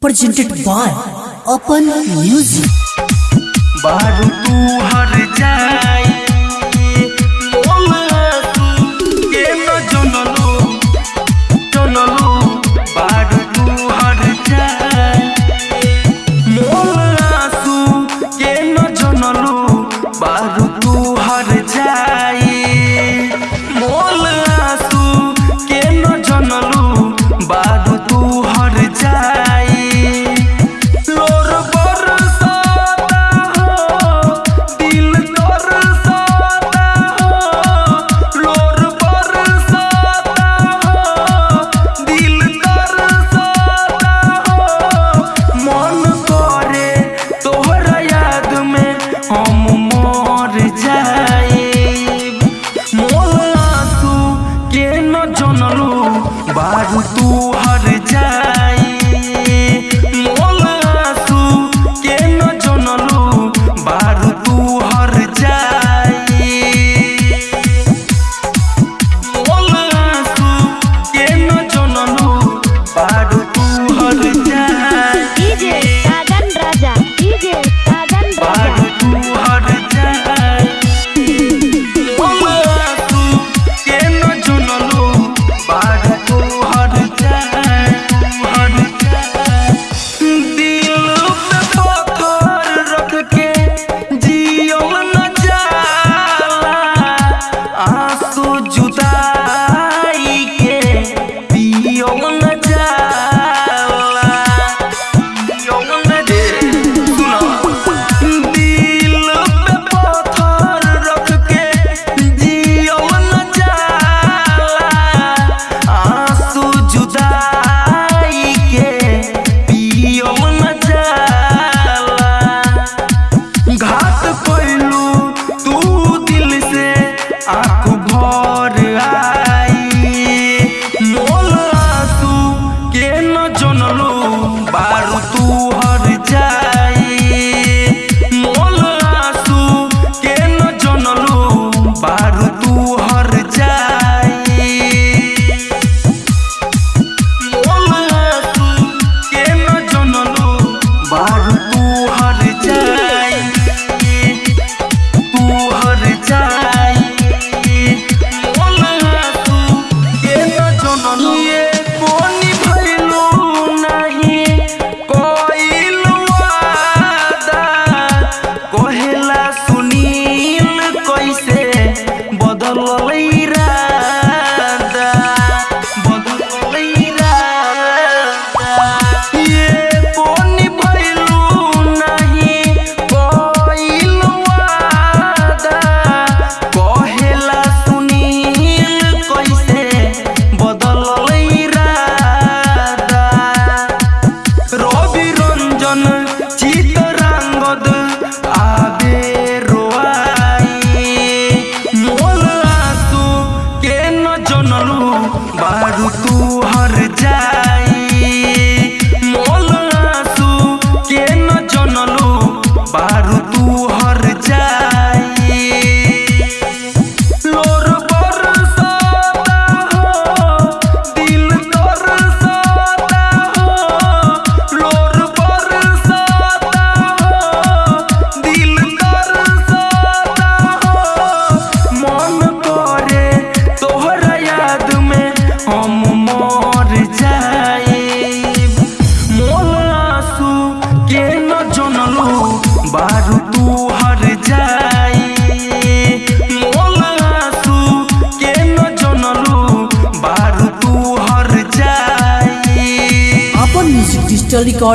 Presented by Open Music.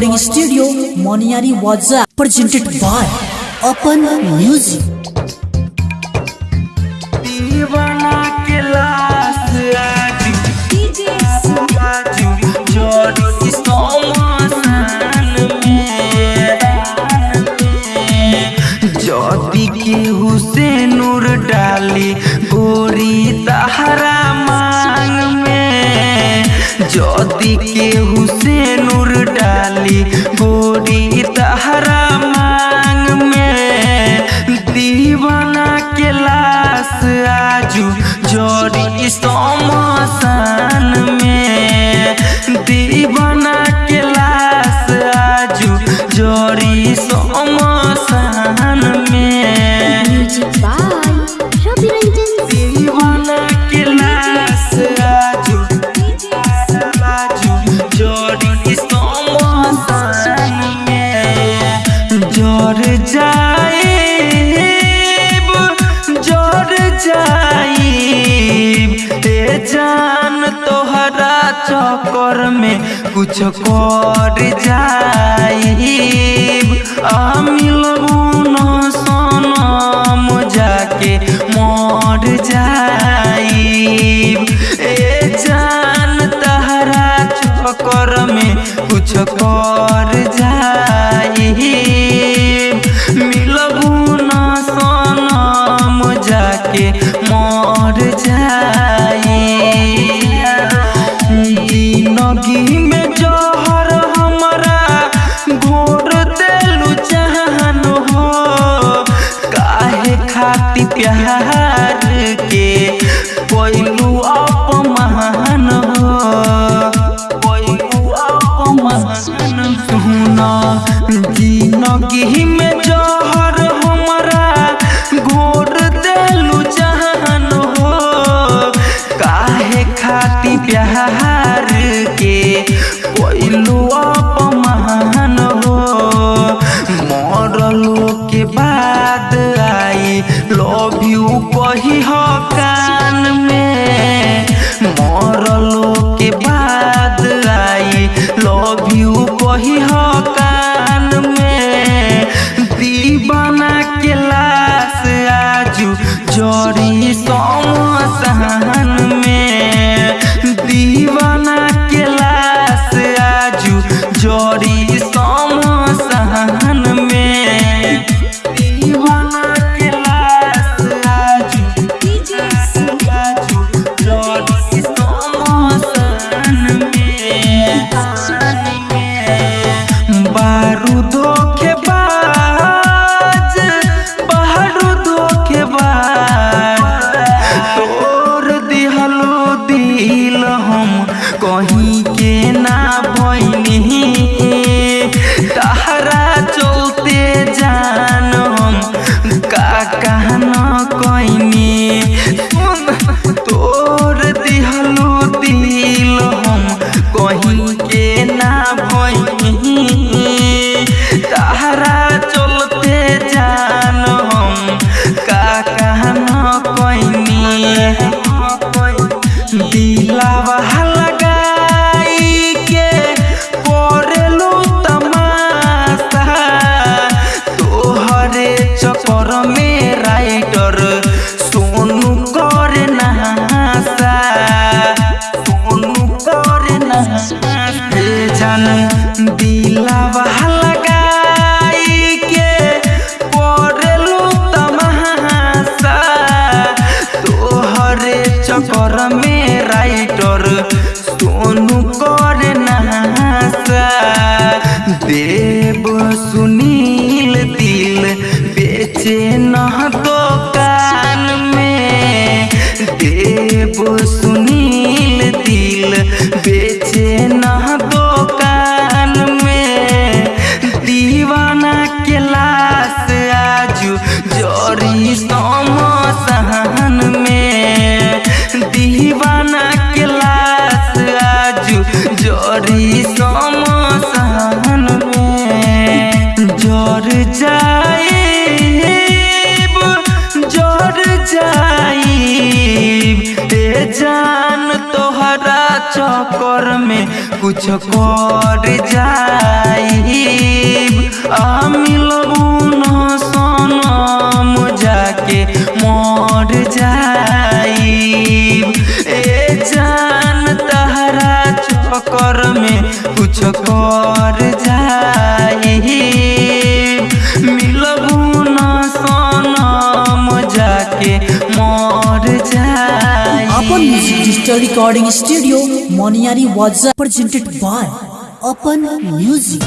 Recording studio Moniyari वाजा presented by अपन music दीवाना के कुछ कर जाई कर में कुछ कर जाई आ मिलबू न सनम जाके मर जाई ए जान तहरा चक्कर में कुछ कर जाई music digital recording studio Moniyari Vaja presented by upon music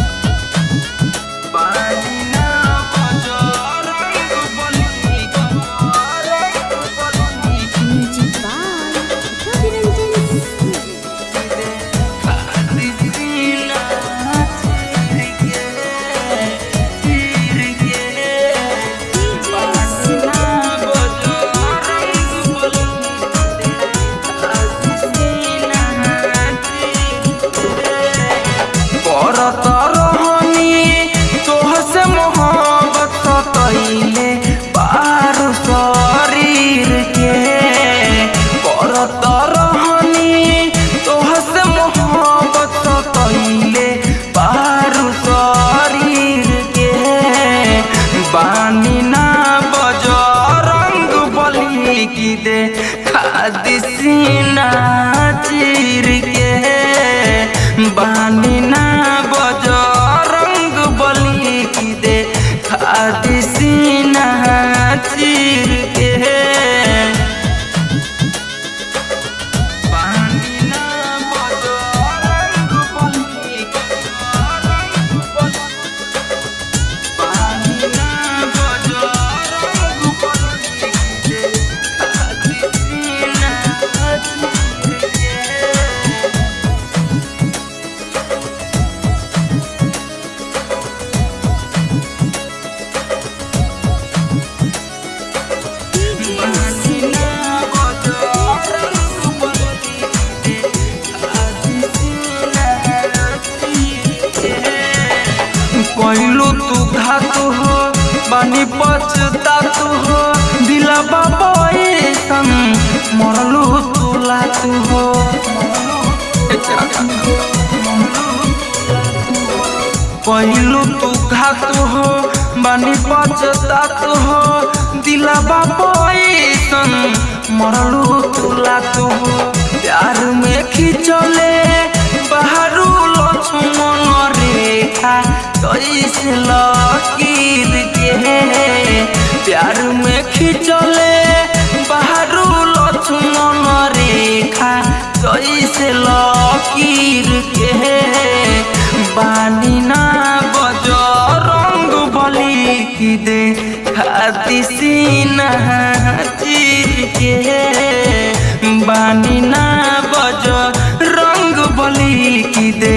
पहलू तू घात हो, बानी पचता तू हो, दिला बाबा संग मरलू तू लातू हो। प्यार में खिंचले, बाहरू लक्ष्मण रेखा, कैसे लकीर के प्यार में खिंचले, बाहरू लक्ष्मण रेखा कैसे लकीर के बानी ना बजो रंग बली की दे खाती सीना चीर के बानी ना बजो रंग बली की दे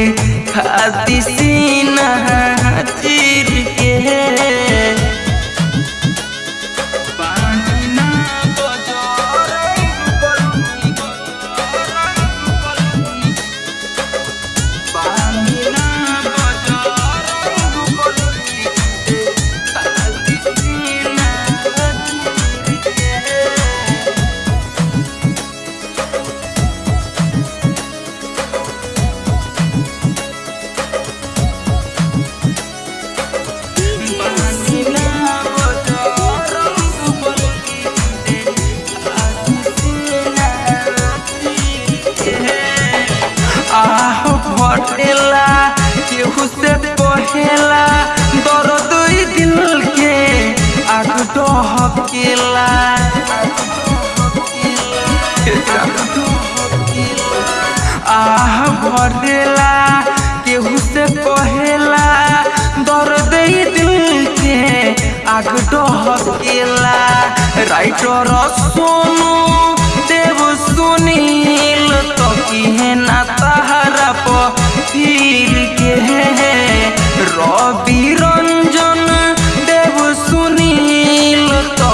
खाती सीना भटेला केहू से पहेला दर्द ई दिल के आग डहकेला आह भटेला केहू से पहेला दर्द ई दिल के आग डहकेला राइटर सोनू देव सुनील तो किहे ना तहरा पीर के रवि रंजन देव सुनील तो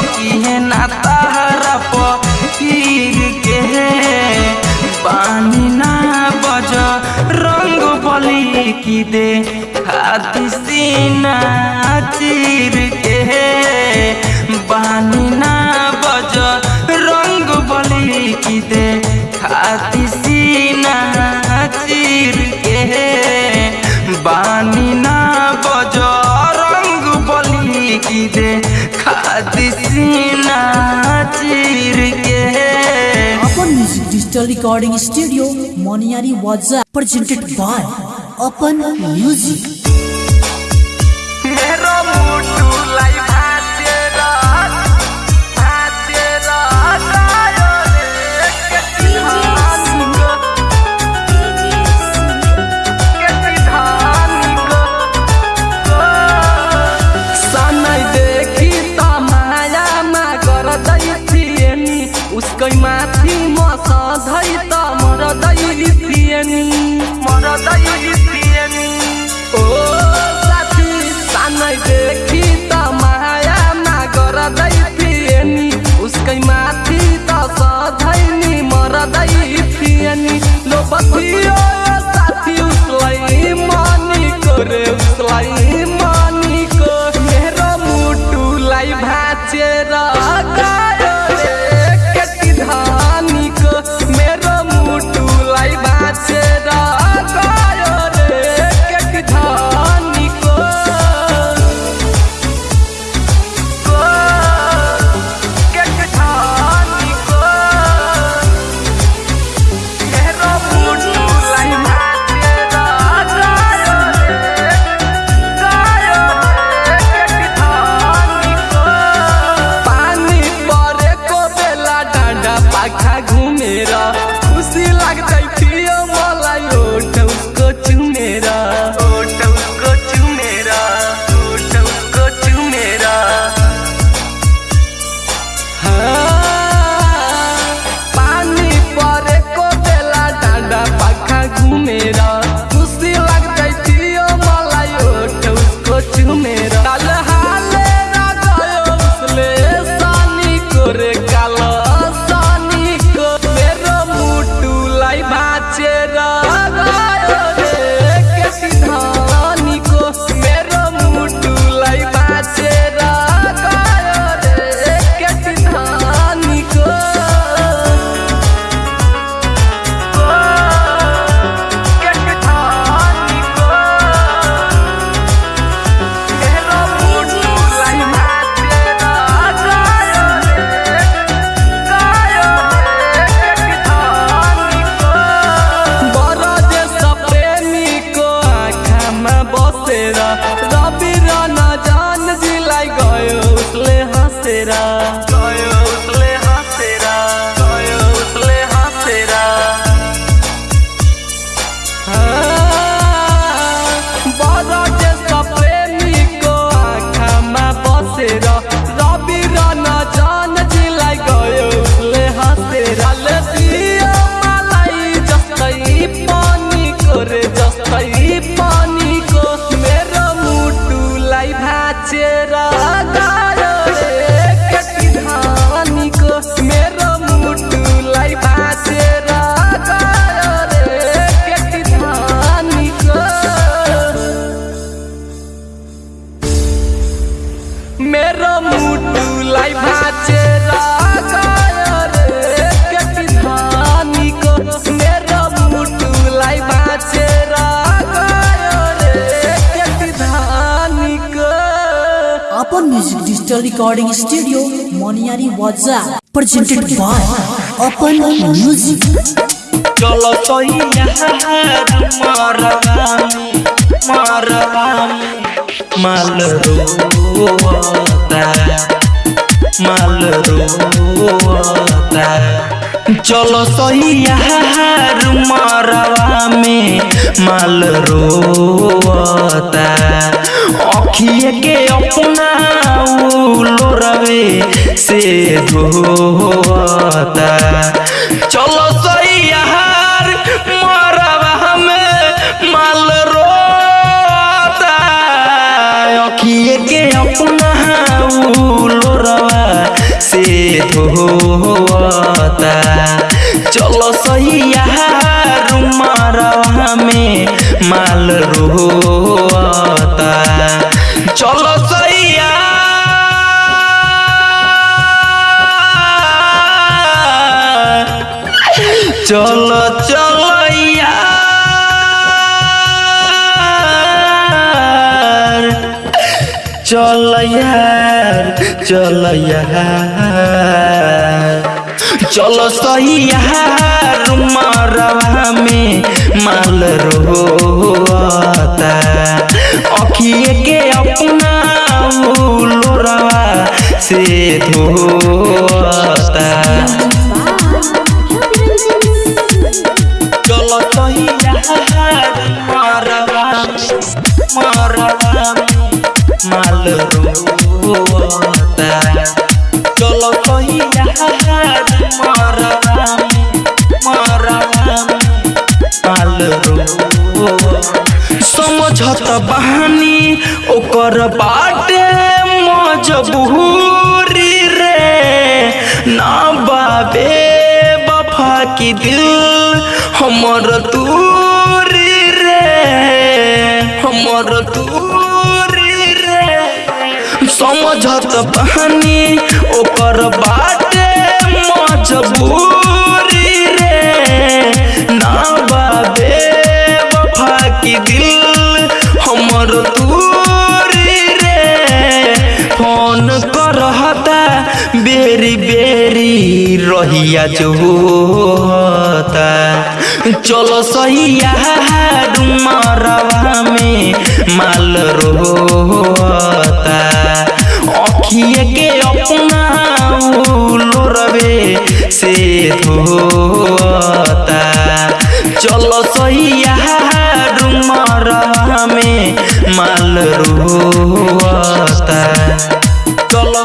ना तारा पानी ना बज रंग की दे। हाथ सीना रिकॉर्डिंग स्टूडियो मोनियारी वाजा प्रेजेंटेड बाय अपन म्यूज़िक रिकॉर्डिंग स्टूडियो मोनियारी वाजा प्रेजेंटेड बाय ओपन म्यूज़िक चलो तो माल रोता माल रोता चलो सही यार मरवा में माल रोता अखिए के अपना लोरवे से धोता चलो सही यार मरवा में माल रोता अखिए के अपना धोता चलो सही मरवा में माल रोता चलो सैया चलो चल यार चल यार। चलो सही यार मरवा में माल रोता अखिए के अपना लोरवा से धोता चलो सही रोता चलो ओकर बाटे मजबूरी रे। ना बाबे, बफा की दिल हमर दूरी रे। हमर दूरी रे समझत बहानी, ओकर बाटे मजबूरी रे। ना बाबे वफा की दिल हमर दूरी रे। फ़ोन करहता, बेरी बेरी रहिया जो होता चलो सही यार मरवा में माल रोता अखिए के अपना लोरवे से धोता चलो सही यार मरवा में माल रोता। चलो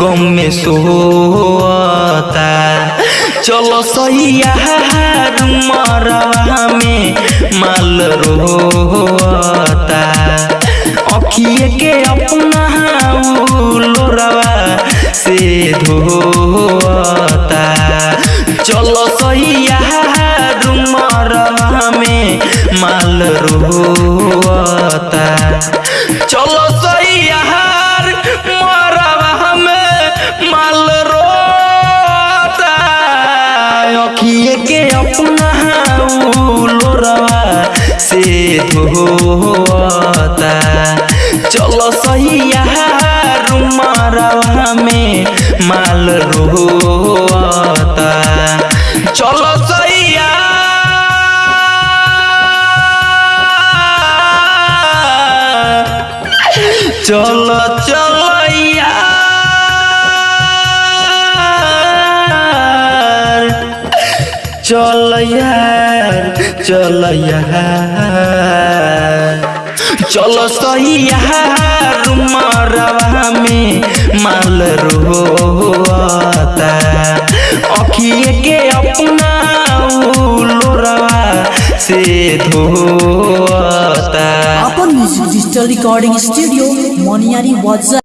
गम में सोता चलो मरवा में माल रोता। अखिए के अपना लोरवा से धोता। चलो सही यार मरवा में माल रोता। चलो सही के अपना लोरवा से धोता चलो सही मरवा में माल रोता। चलो सही यार। चलो चल यार चल चलो सही यार मरवा में माल रोता अखिए के अपना लोरवा से धोता अपन music digital recording studio Moniyari वाजा